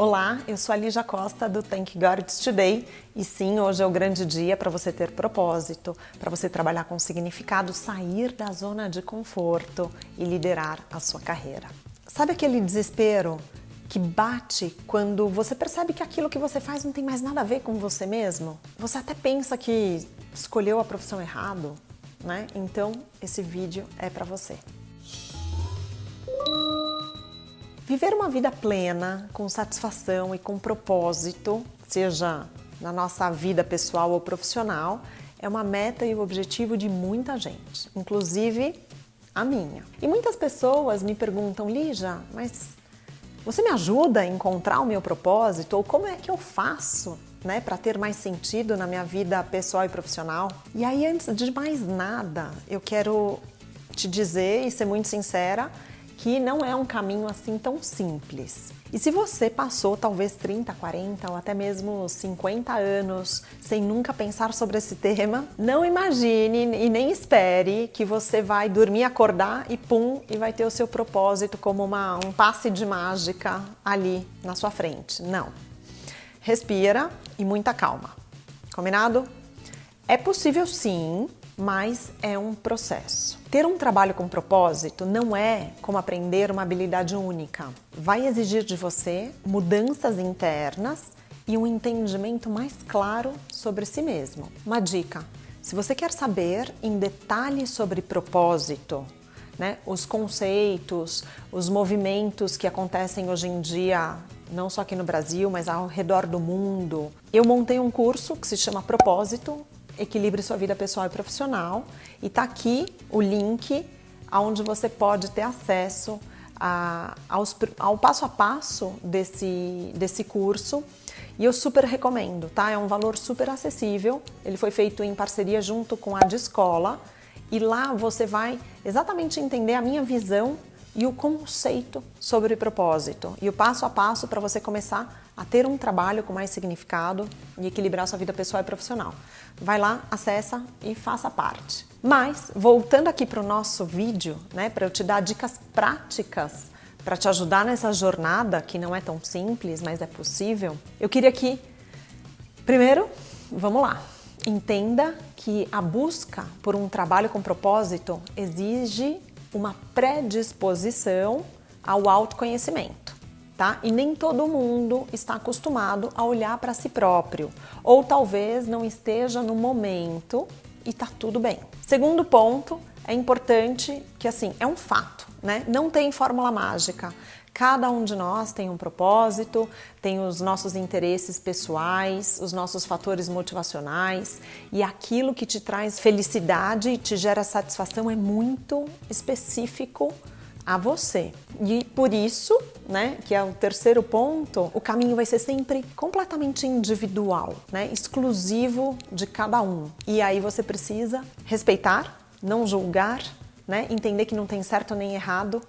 Olá, eu sou a Lígia Costa do Thank God Today e sim, hoje é o grande dia para você ter propósito, para você trabalhar com significado, sair da zona de conforto e liderar a sua carreira. Sabe aquele desespero que bate quando você percebe que aquilo que você faz não tem mais nada a ver com você mesmo? Você até pensa que escolheu a profissão errado, né? Então, esse vídeo é para você. Viver uma vida plena, com satisfação e com propósito, seja na nossa vida pessoal ou profissional, é uma meta e o objetivo de muita gente, inclusive a minha. E muitas pessoas me perguntam, Lígia, mas você me ajuda a encontrar o meu propósito? Ou como é que eu faço né, para ter mais sentido na minha vida pessoal e profissional? E aí, antes de mais nada, eu quero te dizer e ser muito sincera que não é um caminho assim tão simples. E se você passou talvez 30, 40 ou até mesmo 50 anos sem nunca pensar sobre esse tema, não imagine e nem espere que você vai dormir, acordar e pum, e vai ter o seu propósito como uma, um passe de mágica ali na sua frente. Não. Respira e muita calma. Combinado? É possível sim, mas é um processo. Ter um trabalho com propósito não é como aprender uma habilidade única. Vai exigir de você mudanças internas e um entendimento mais claro sobre si mesmo. Uma dica: se você quer saber em detalhes sobre propósito, né, os conceitos, os movimentos que acontecem hoje em dia, não só aqui no Brasil, mas ao redor do mundo, eu montei um curso que se chama Propósito equilibre sua vida pessoal e profissional. E tá aqui o link onde você pode ter acesso a, aos, ao passo a passo desse, desse curso. E eu super recomendo, tá? É um valor super acessível. Ele foi feito em parceria junto com a de escola. E lá você vai exatamente entender a minha visão e o conceito sobre propósito e o passo a passo para você começar a ter um trabalho com mais significado e equilibrar sua vida pessoal e profissional. Vai lá, acessa e faça parte. Mas, voltando aqui para o nosso vídeo, né, para eu te dar dicas práticas para te ajudar nessa jornada, que não é tão simples, mas é possível, eu queria que, primeiro, vamos lá, entenda que a busca por um trabalho com propósito exige uma predisposição ao autoconhecimento. Tá? E nem todo mundo está acostumado a olhar para si próprio, ou talvez não esteja no momento e tá tudo bem. Segundo ponto, é importante que assim, é um fato, né? Não tem fórmula mágica. Cada um de nós tem um propósito, tem os nossos interesses pessoais, os nossos fatores motivacionais e aquilo que te traz felicidade e te gera satisfação é muito específico a você. E por isso, né, que é o terceiro ponto, o caminho vai ser sempre completamente individual, né, exclusivo de cada um. E aí você precisa respeitar, não julgar, né, entender que não tem certo nem errado,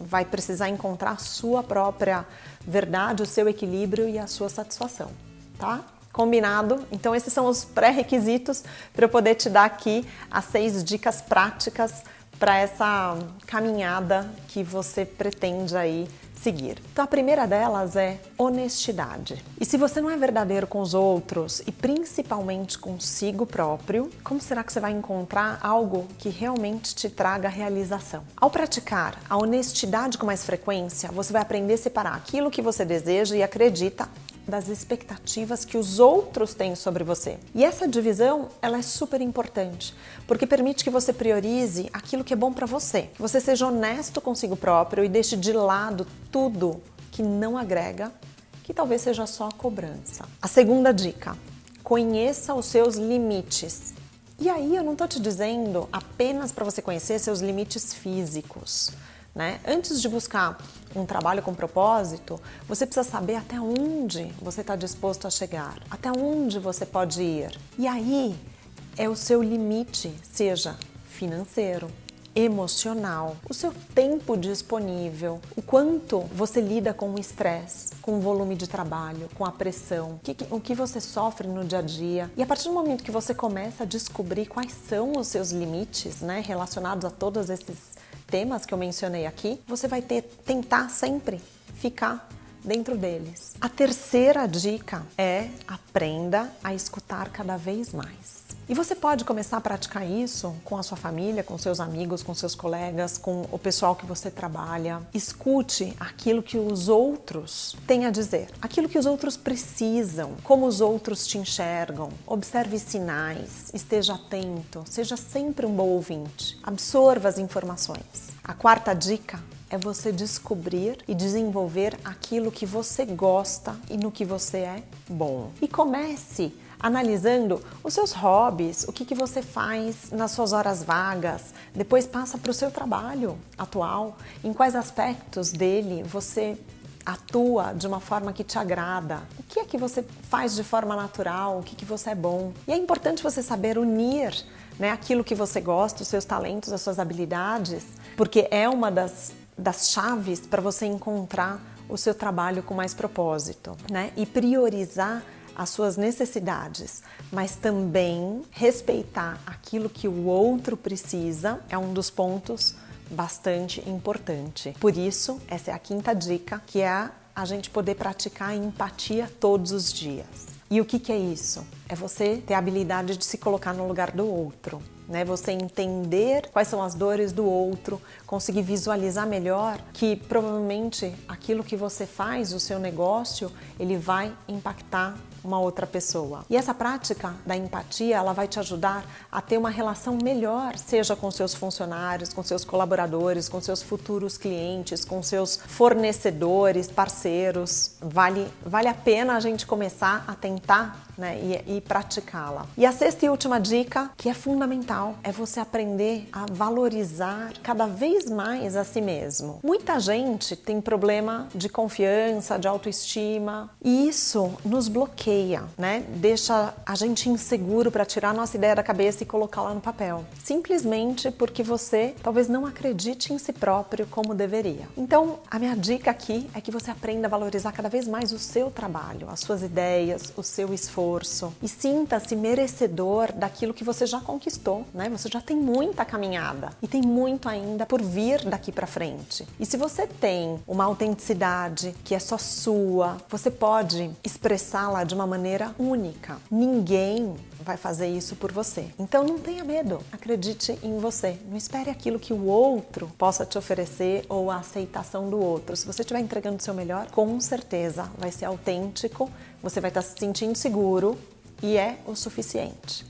vai precisar encontrar a sua própria verdade, o seu equilíbrio e a sua satisfação, tá? Combinado? Então esses são os pré-requisitos para eu poder te dar aqui as seis dicas práticas para essa caminhada que você pretende aí seguir. Então a primeira delas é honestidade. E se você não é verdadeiro com os outros e principalmente consigo próprio, como será que você vai encontrar algo que realmente te traga realização? Ao praticar a honestidade com mais frequência, você vai aprender a separar aquilo que você deseja e acredita das expectativas que os outros têm sobre você. E essa divisão, ela é super importante, porque permite que você priorize aquilo que é bom para você, que você seja honesto consigo próprio e deixe de lado tudo que não agrega, que talvez seja só cobrança. A segunda dica: conheça os seus limites. E aí eu não estou te dizendo apenas para você conhecer seus limites físicos. Né? Antes de buscar um trabalho com propósito, você precisa saber até onde você está disposto a chegar, até onde você pode ir. E aí é o seu limite, seja financeiro, emocional, o seu tempo disponível, o quanto você lida com o estresse, com o volume de trabalho, com a pressão, o que, você sofre no dia a dia. E a partir do momento que você começa a descobrir quais são os seus limites, né, relacionados a todos esses temas que eu mencionei aqui, você vai ter tentar sempre ficar dentro deles. A terceira dica é aprenda a escutar cada vez mais. E você pode começar a praticar isso com a sua família, com seus amigos, com seus colegas, com o pessoal que você trabalha. Escute aquilo que os outros têm a dizer, aquilo que os outros precisam, como os outros te enxergam. Observe sinais, esteja atento, seja sempre um bom ouvinte. Absorva as informações. A quarta dica é você descobrir e desenvolver aquilo que você gosta e no que você é bom. E comece analisando os seus hobbies, o que, que você faz nas suas horas vagas, depois passa para o seu trabalho atual, em quais aspectos dele você atua de uma forma que te agrada, o que é que você faz de forma natural, o que, que você é bom. E é importante você saber unir né, aquilo que você gosta, os seus talentos, as suas habilidades, porque é uma das, das chaves para você encontrar o seu trabalho com mais propósito, né? E priorizar as suas necessidades, mas também respeitar aquilo que o outro precisa é um dos pontos bastante importante. Por isso, essa é a quinta dica, que é a gente poder praticar empatia todos os dias. E o que, que é isso? É você ter a habilidade de se colocar no lugar do outro né? Você entender quais são as dores do outro, conseguir visualizar melhor que provavelmente aquilo que você faz, o seu negócio, ele vai impactar uma outra pessoa. E essa prática da empatia, ela vai te ajudar a ter uma relação melhor, seja com seus funcionários, com seus colaboradores, com seus futuros clientes, com seus fornecedores, parceiros. Vale, vale a pena a gente começar a tentar né, e, e praticá-la. E a sexta e última dica, que é fundamental, é você aprender a valorizar cada vez mais a si mesmo. Muita gente tem problema de confiança, de autoestima, e isso nos bloqueia, né? Deixa a gente inseguro para tirar nossa ideia da cabeça e colocá-la no papel. Simplesmente porque você talvez não acredite em si próprio como deveria. Então, a minha dica aqui é que você aprenda a valorizar cada vez mais o seu trabalho, as suas ideias, o seu esforço esforço e sinta-se merecedor daquilo que você já conquistou, né? Você já tem muita caminhada e tem muito ainda por vir daqui para frente. E se você tem uma autenticidade que é só sua, você pode expressá-la de uma maneira única. Ninguém vai fazer isso por você. Então não tenha medo, acredite em você. Não espere aquilo que o outro possa te oferecer ou a aceitação do outro. Se você estiver entregando o seu melhor, com certeza vai ser autêntico, você vai estar se sentindo seguro e é o suficiente.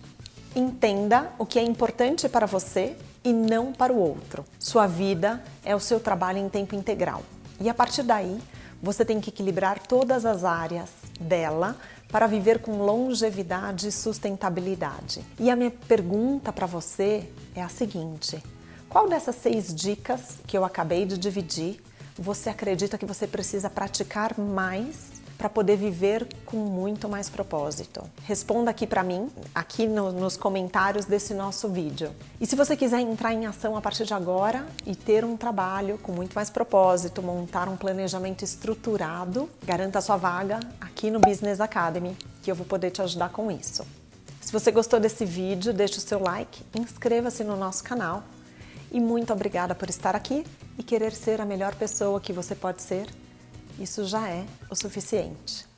Entenda o que é importante para você e não para o outro. Sua vida é o seu trabalho em tempo integral. E a partir daí, você tem que equilibrar todas as áreas dela para viver com longevidade e sustentabilidade. E a minha pergunta para você é a seguinte: qual dessas seis dicas que eu acabei de dividir você acredita que você precisa praticar mais para poder viver com muito mais propósito? Responda aqui para mim, aqui no, nos comentários desse nosso vídeo. E se você quiser entrar em ação a partir de agora e ter um trabalho com muito mais propósito, montar um planejamento estruturado, garanta sua vaga aqui no Business Academy, que eu vou poder te ajudar com isso. Se você gostou desse vídeo, deixe o seu like, inscreva-se no nosso canal e muito obrigada por estar aqui e querer ser a melhor pessoa que você pode ser isso já é o suficiente.